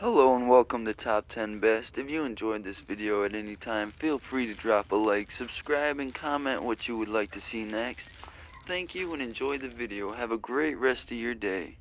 Hello and welcome to Top 10 Best. If you enjoyed this video at any time, feel free to drop a like, subscribe, and comment what you would like to see next. Thank you and enjoy the video. Have a great rest of your day.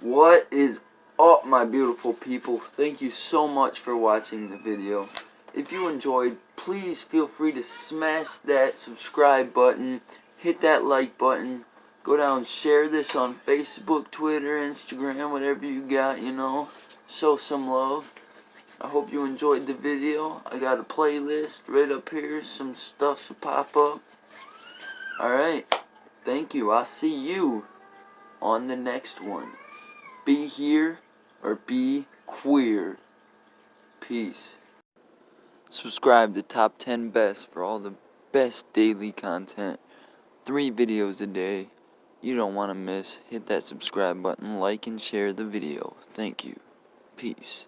What is up my beautiful people? Thank you so much for watching the video. If you enjoyed, please feel free to smash that subscribe button, hit that like button, go down share this on Facebook, Twitter, Instagram, whatever you got, you know. Show some love. I hope you enjoyed the video. I got a playlist right up here, some stuff to pop up. Alright, thank you. I'll see you on the next one. Be here or be queer. Peace. Subscribe to Top 10 Best for all the best daily content. Three videos a day. You don't want to miss. Hit that subscribe button, like and share the video. Thank you. Peace.